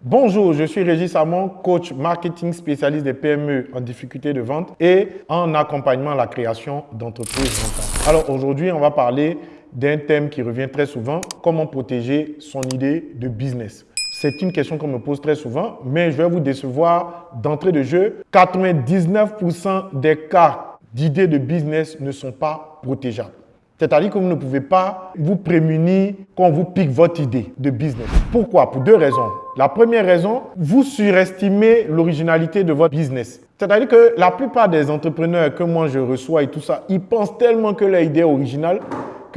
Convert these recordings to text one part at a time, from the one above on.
Bonjour, je suis Régis Samon, coach marketing spécialiste des PME en difficulté de vente et en accompagnement à la création d'entreprises rentables. Alors aujourd'hui, on va parler d'un thème qui revient très souvent, comment protéger son idée de business. C'est une question qu'on me pose très souvent, mais je vais vous décevoir d'entrée de jeu. 99% des cas d'idées de business ne sont pas protégeables. C'est-à-dire que vous ne pouvez pas vous prémunir quand vous pique votre idée de business. Pourquoi? Pour deux raisons. La première raison, vous surestimez l'originalité de votre business. C'est-à-dire que la plupart des entrepreneurs que moi je reçois et tout ça, ils pensent tellement que leur idée est originale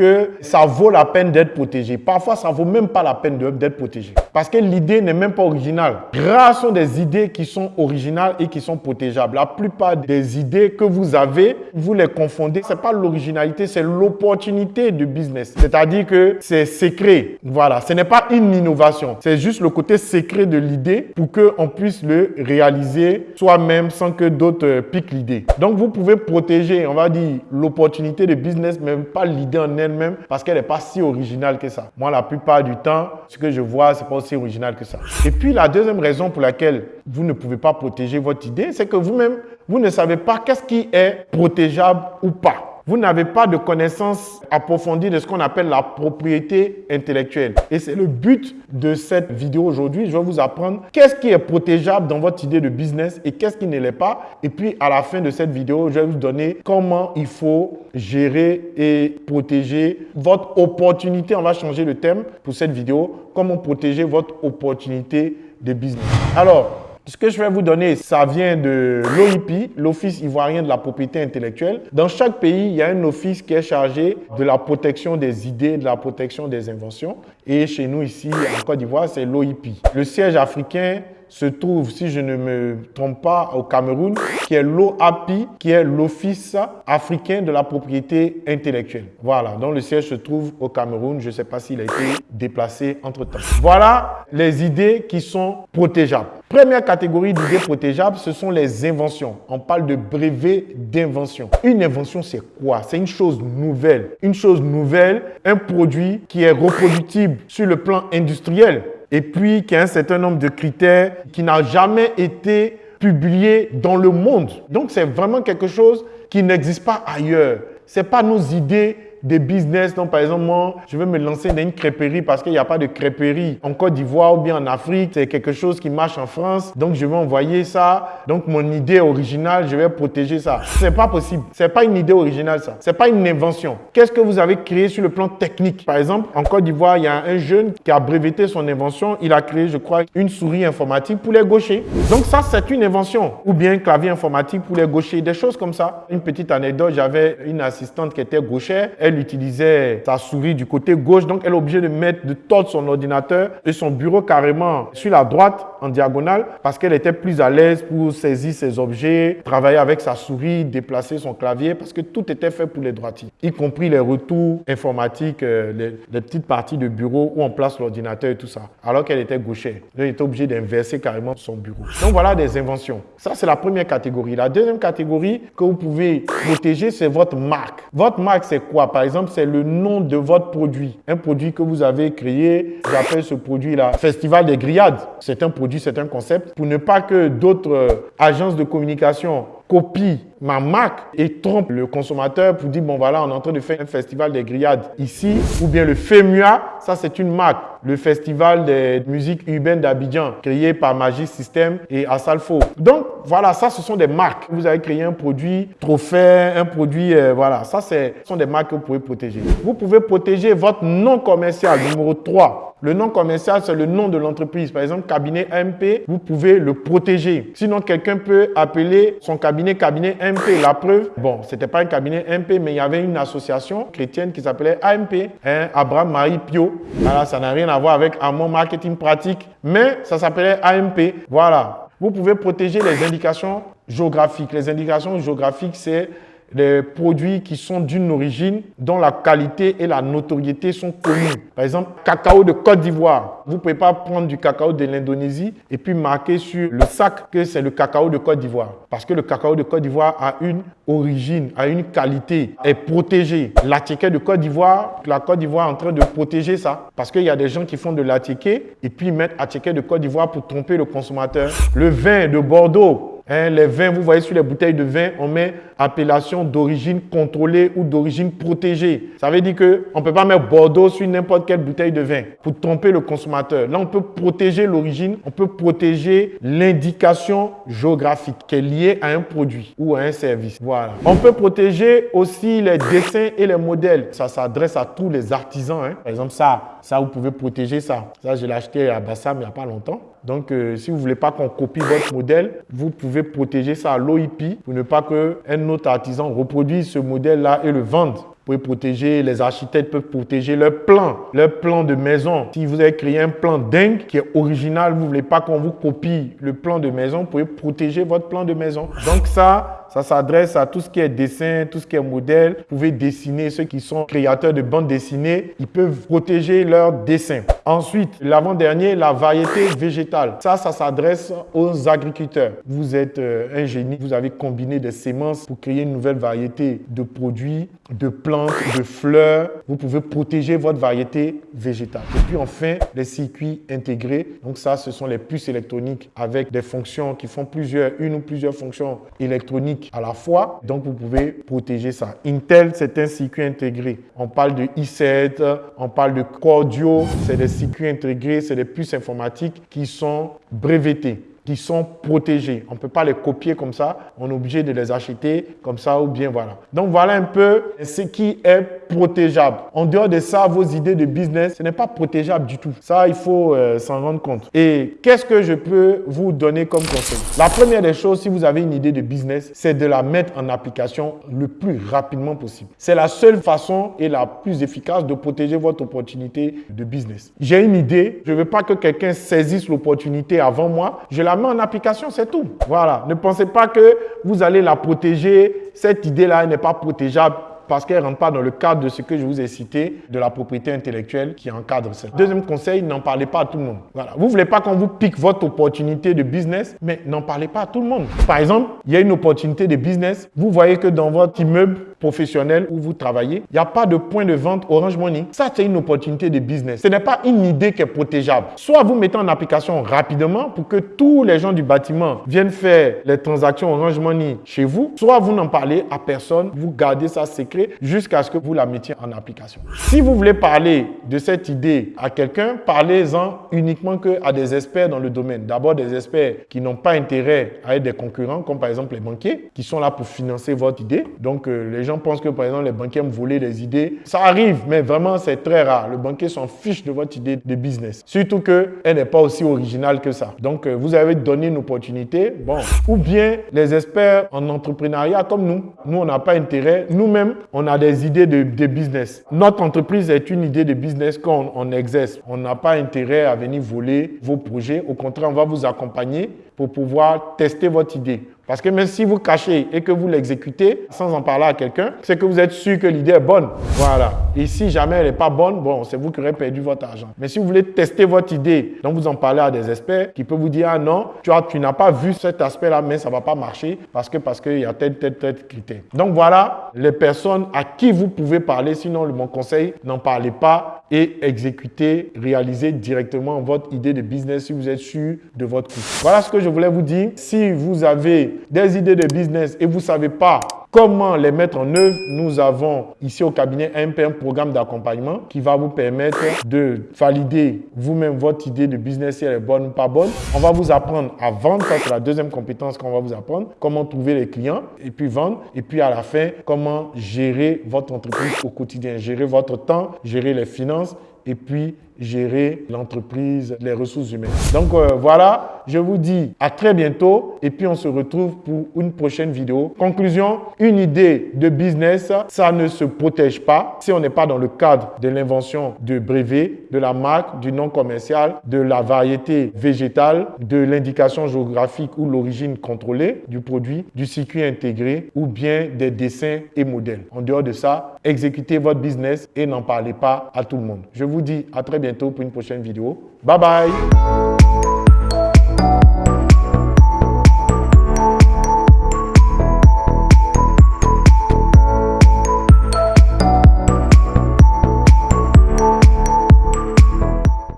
que ça vaut la peine d'être protégé. Parfois, ça vaut même pas la peine d'être protégé. Parce que l'idée n'est même pas originale. Rares sont des idées qui sont originales et qui sont protégeables. La plupart des idées que vous avez, vous les confondez. Ce n'est pas l'originalité, c'est l'opportunité de business. C'est-à-dire que c'est secret. Voilà, ce n'est pas une innovation. C'est juste le côté secret de l'idée pour qu'on puisse le réaliser soi-même sans que d'autres piquent l'idée. Donc, vous pouvez protéger, on va dire, l'opportunité de business, mais pas l'idée en elle-même parce qu'elle n'est pas si originale que ça. Moi, la plupart du temps, ce que je vois, c'est pas aussi original que ça. Et puis, la deuxième raison pour laquelle vous ne pouvez pas protéger votre idée, c'est que vous-même, vous ne savez pas qu'est-ce qui est protégeable ou pas vous n'avez pas de connaissances approfondies de ce qu'on appelle la propriété intellectuelle. Et c'est le but de cette vidéo aujourd'hui. Je vais vous apprendre qu'est-ce qui est protégeable dans votre idée de business et qu'est-ce qui ne l'est pas. Et puis, à la fin de cette vidéo, je vais vous donner comment il faut gérer et protéger votre opportunité. On va changer le thème pour cette vidéo. Comment protéger votre opportunité de business. Alors, ce que je vais vous donner, ça vient de l'OIP, l'Office ivoirien de la propriété intellectuelle. Dans chaque pays, il y a un office qui est chargé de la protection des idées, de la protection des inventions. Et chez nous ici, en Côte d'Ivoire, c'est l'OIP. Le siège africain se trouve, si je ne me trompe pas, au Cameroun, qui est l'OAPI, qui est l'Office africain de la propriété intellectuelle. Voilà, donc le siège se trouve au Cameroun. Je ne sais pas s'il a été déplacé entre-temps. Voilà les idées qui sont protégeables. Première catégorie d'idées protégeables, ce sont les inventions. On parle de brevet d'invention. Une invention, c'est quoi? C'est une chose nouvelle. Une chose nouvelle, un produit qui est reproductible sur le plan industriel et puis qui a un certain nombre de critères qui n'a jamais été publié dans le monde. Donc c'est vraiment quelque chose qui n'existe pas ailleurs. Ce n'est pas nos idées des business. Donc, par exemple, moi, je veux me lancer dans une crêperie parce qu'il n'y a pas de crêperie en Côte d'Ivoire ou bien en Afrique. C'est quelque chose qui marche en France. Donc, je vais envoyer ça. Donc, mon idée originale, je vais protéger ça. C'est pas possible. C'est pas une idée originale, ça. C'est pas une invention. Qu'est-ce que vous avez créé sur le plan technique? Par exemple, en Côte d'Ivoire, il y a un jeune qui a breveté son invention. Il a créé, je crois, une souris informatique pour les gauchers. Donc, ça, c'est une invention. Ou bien un clavier informatique pour les gauchers. Des choses comme ça. Une petite anecdote, j'avais une assistante qui était gauchère. Utilisait sa souris du côté gauche, donc elle est obligée de mettre, de tordre son ordinateur et son bureau carrément sur la droite en diagonale parce qu'elle était plus à l'aise pour saisir ses objets, travailler avec sa souris, déplacer son clavier parce que tout était fait pour les droitiers, y compris les retours informatiques, euh, les, petites parties de bureau où on place l'ordinateur et tout ça, alors qu'elle était gauchère. Elle était obligée d'inverser carrément son bureau. Donc voilà des inventions. Ça, c'est la première catégorie. La deuxième catégorie que vous pouvez protéger, c'est votre marque. Votre marque, c'est quoi Par exemple, c'est le nom de votre produit. Un produit que vous avez créé, j'appelle ce produit-là Festival des Grillades. C'est un produit, c'est un concept pour ne pas que d'autres euh, agences de communication copie ma marque et trompe le consommateur pour dire, bon voilà, on est en train de faire un festival des grillades ici, ou bien le FEMUA, ça c'est une marque, le festival des musiques urbaines d'Abidjan, créé par Magic System et Asalfo. Donc voilà, ça ce sont des marques. Vous avez créé un produit trophée, un produit, euh, voilà, ça ce sont des marques que vous pouvez protéger. Vous pouvez protéger votre nom commercial, numéro 3. Le nom commercial, c'est le nom de l'entreprise. Par exemple, cabinet AMP, vous pouvez le protéger. Sinon, quelqu'un peut appeler son cabinet cabinet La preuve, bon, c'était pas un cabinet AMP, mais il y avait une association chrétienne qui s'appelait AMP, hein, Abraham Marie Pio. Voilà, ça n'a rien à voir avec Amon Marketing Pratique, mais ça s'appelait AMP. Voilà. Vous pouvez protéger les indications géographiques. Les indications géographiques, c'est les produits qui sont d'une origine dont la qualité et la notoriété sont connues. Par exemple, cacao de Côte d'Ivoire. Vous ne pouvez pas prendre du cacao de l'Indonésie et puis marquer sur le sac que c'est le cacao de Côte d'Ivoire. Parce que le cacao de Côte d'Ivoire a une origine, a une qualité, est protégé. L'attiqué de Côte d'Ivoire, la Côte d'Ivoire est en train de protéger ça. Parce qu'il y a des gens qui font de l'attiqué et puis mettent attiqué de Côte d'Ivoire pour tromper le consommateur. Le vin de Bordeaux, Hein, les vins, vous voyez sur les bouteilles de vin, on met appellation d'origine contrôlée ou d'origine protégée. Ça veut dire qu'on ne peut pas mettre Bordeaux sur n'importe quelle bouteille de vin pour tromper le consommateur. Là, on peut protéger l'origine, on peut protéger l'indication géographique qui est liée à un produit ou à un service. Voilà. On peut protéger aussi les dessins et les modèles. Ça s'adresse à tous les artisans. Hein. Par exemple, ça, ça, vous pouvez protéger ça. Ça, je l'ai acheté à Bassam il n'y a pas longtemps. Donc, euh, si vous ne voulez pas qu'on copie votre modèle, vous pouvez protéger ça à l'OIP pour ne pas qu'un autre artisan reproduise ce modèle-là et le vende. Vous pouvez protéger, les architectes peuvent protéger leur plan, leur plan de maison. Si vous avez créé un plan dingue qui est original, vous ne voulez pas qu'on vous copie le plan de maison, vous pouvez protéger votre plan de maison. Donc ça, ça s'adresse à tout ce qui est dessin, tout ce qui est modèle. Vous pouvez dessiner, ceux qui sont créateurs de bandes dessinées, ils peuvent protéger leurs dessins. Ensuite, l'avant-dernier, la variété végétale. Ça, ça s'adresse aux agriculteurs. Vous êtes euh, un génie, vous avez combiné des semences pour créer une nouvelle variété de produits, de plantes, de fleurs. Vous pouvez protéger votre variété végétale. Et puis enfin, les circuits intégrés. Donc ça, ce sont les puces électroniques avec des fonctions qui font plusieurs, une ou plusieurs fonctions électroniques à la fois. Donc, vous pouvez protéger ça. Intel, c'est un circuit intégré. On parle de i7, on parle de Cordio. C'est des circuits intégrés, c'est des puces informatiques qui sont brevetées qui sont protégés. On ne peut pas les copier comme ça. On est obligé de les acheter comme ça ou bien voilà. Donc voilà un peu ce qui est protégeable. En dehors de ça, vos idées de business, ce n'est pas protégeable du tout. Ça, il faut euh, s'en rendre compte. Et qu'est-ce que je peux vous donner comme conseil? La première des choses, si vous avez une idée de business, c'est de la mettre en application le plus rapidement possible. C'est la seule façon et la plus efficace de protéger votre opportunité de business. J'ai une idée, je ne veux pas que quelqu'un saisisse l'opportunité avant moi. Je la la en application, c'est tout. Voilà. Ne pensez pas que vous allez la protéger. Cette idée-là n'est pas protégeable parce qu'elle ne rentre pas dans le cadre de ce que je vous ai cité, de la propriété intellectuelle qui encadre ça. Deuxième conseil, n'en parlez pas à tout le monde. Voilà. Vous ne voulez pas qu'on vous pique votre opportunité de business, mais n'en parlez pas à tout le monde. Par exemple, il y a une opportunité de business. Vous voyez que dans votre immeuble, professionnel où vous travaillez, il n'y a pas de point de vente Orange Money. Ça, c'est une opportunité de business. Ce n'est pas une idée qui est protégeable. Soit vous mettez en application rapidement pour que tous les gens du bâtiment viennent faire les transactions Orange Money chez vous, soit vous n'en parlez à personne, vous gardez ça secret jusqu'à ce que vous la mettiez en application. Si vous voulez parler de cette idée à quelqu'un, parlez-en uniquement que à des experts dans le domaine. D'abord des experts qui n'ont pas intérêt à être des concurrents, comme par exemple les banquiers, qui sont là pour financer votre idée. Donc euh, les gens pensent que, par exemple, les banquiers me voler des idées. Ça arrive, mais vraiment, c'est très rare. Le banquier s'en fiche de votre idée de business. Surtout qu'elle n'est pas aussi originale que ça. Donc, euh, vous avez donné une opportunité. Bon. Ou bien, les experts en entrepreneuriat comme nous. Nous, on n'a pas intérêt. Nous-mêmes, on a des idées de, business. Notre entreprise est une idée de business qu'on on exerce. On n'a pas intérêt à venir voler vos projets. Au contraire, on va vous accompagner pour pouvoir tester votre idée. Parce que même si vous cachez et que vous l'exécutez sans en parler à quelqu'un, c'est que vous êtes sûr que l'idée est bonne. Voilà. Et si jamais elle n'est pas bonne, bon, c'est vous qui aurez perdu votre argent. Mais si vous voulez tester votre idée, donc vous en parlez à des experts qui peuvent vous dire, ah non, tu, as, tu n'as pas vu cet aspect-là, mais ça ne va pas marcher parce que parce qu'il y a tel, tel, tel critère. Donc voilà les personnes à qui vous pouvez parler. Sinon, mon conseil, n'en parlez pas et exécutez, réalisez directement votre idée de business si vous êtes sûr de votre coût. Voilà ce que je voulais vous dire. Si vous avez des idées de business et vous ne savez pas comment les mettre en œuvre, nous avons ici au cabinet un, programme d'accompagnement qui va vous permettre de valider vous-même votre idée de business si elle est bonne ou pas bonne. On va vous apprendre à vendre, c'est la deuxième compétence qu'on va vous apprendre, comment trouver les clients et puis vendre. Et puis à la fin, comment gérer votre entreprise au quotidien, gérer votre temps, gérer les finances et puis gérer l'entreprise, les ressources humaines. Donc euh, voilà, je vous dis à très bientôt et puis on se retrouve pour une prochaine vidéo. Conclusion, une idée de business, ça ne se protège pas si on n'est pas dans le cadre de l'invention de brevet, de la marque, du nom commercial, de la variété végétale, de l'indication géographique ou l'origine contrôlée du produit, du circuit intégré ou bien des dessins et modèles. En dehors de ça, exécutez votre business et n'en parlez pas à tout le monde. Vous dis à très bientôt pour une prochaine vidéo. Bye bye